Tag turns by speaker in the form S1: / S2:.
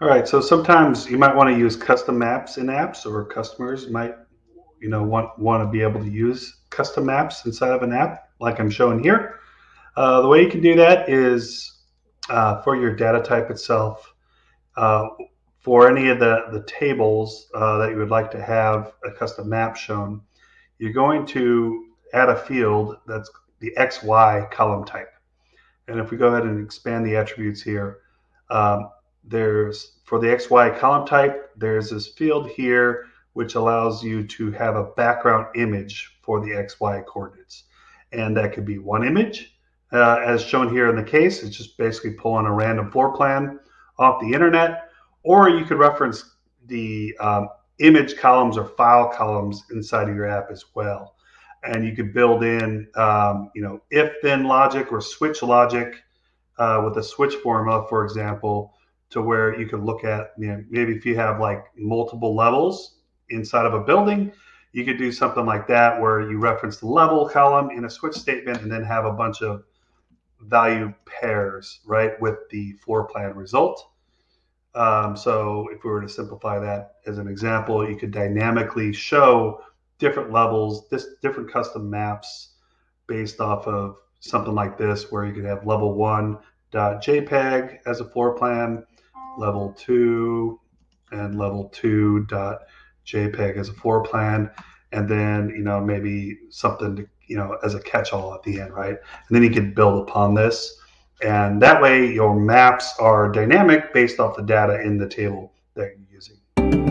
S1: All right, so sometimes you might want to use custom maps in apps, or customers might, you know, want want to be able to use custom maps inside of an app, like I'm showing here. Uh, the way you can do that is uh, for your data type itself. Uh, for any of the the tables uh, that you would like to have a custom map shown, you're going to add a field that's the XY column type. And if we go ahead and expand the attributes here, um, there's for the XY column type, there's this field here which allows you to have a background image for the XY coordinates. And that could be one image, uh, as shown here in the case. It's just basically pulling a random floor plan off the internet. Or you could reference the um, image columns or file columns inside of your app as well. And you could build in, um, you know, if then logic or switch logic uh, with a switch formula, for example, to where you could look at you know, maybe if you have like multiple levels inside of a building, you could do something like that where you reference the level column in a switch statement and then have a bunch of value pairs, right, with the floor plan result. Um, so if we were to simplify that as an example, you could dynamically show different levels, this different custom maps based off of something like this, where you could have level one dot .jpeg as a floor plan, level two and level two dot JPEG as a floor plan, and then you know maybe something to you know as a catch-all at the end, right? And then you can build upon this, and that way your maps are dynamic based off the data in the table that you're using.